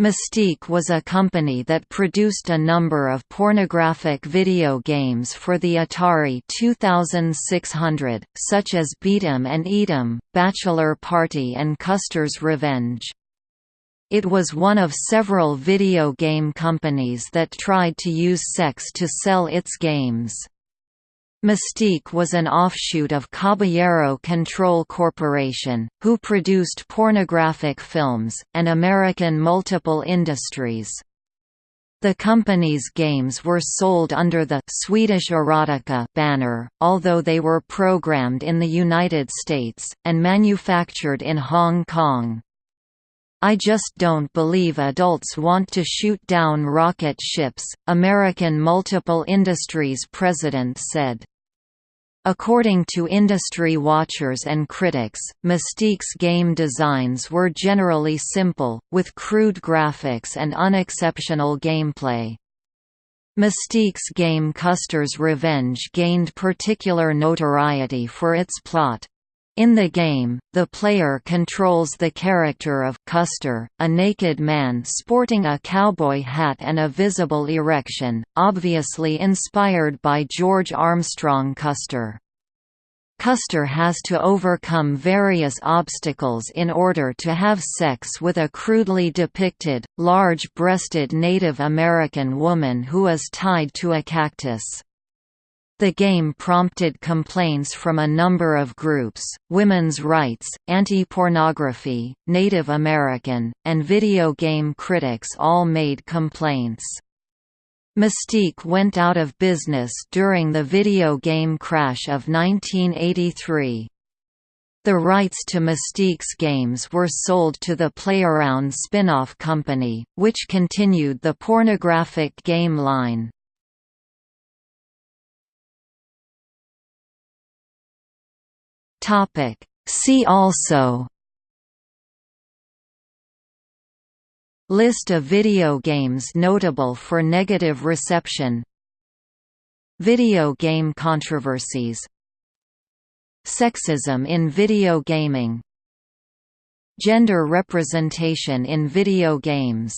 Mystique was a company that produced a number of pornographic video games for the Atari 2600, such as Beat 'em and Eat 'em, Bachelor Party and Custer's Revenge. It was one of several video game companies that tried to use sex to sell its games. Mystique was an offshoot of Caballero Control Corporation, who produced pornographic films, and American Multiple Industries. The company's games were sold under the Swedish Erotica banner, although they were programmed in the United States, and manufactured in Hong Kong. I just don't believe adults want to shoot down rocket ships, American Multiple Industries president said. According to industry watchers and critics, Mystique's game designs were generally simple, with crude graphics and unexceptional gameplay. Mystique's game Custer's Revenge gained particular notoriety for its plot, in the game, the player controls the character of Custer, a naked man sporting a cowboy hat and a visible erection, obviously inspired by George Armstrong Custer. Custer has to overcome various obstacles in order to have sex with a crudely depicted, large-breasted Native American woman who is tied to a cactus. The game prompted complaints from a number of groups, women's rights, anti-pornography, Native American, and video game critics all made complaints. Mystique went out of business during the video game crash of 1983. The rights to Mystique's games were sold to the Playaround spin-off company, which continued the pornographic game line. Topic. See also List of video games notable for negative reception Video game controversies Sexism in video gaming Gender representation in video games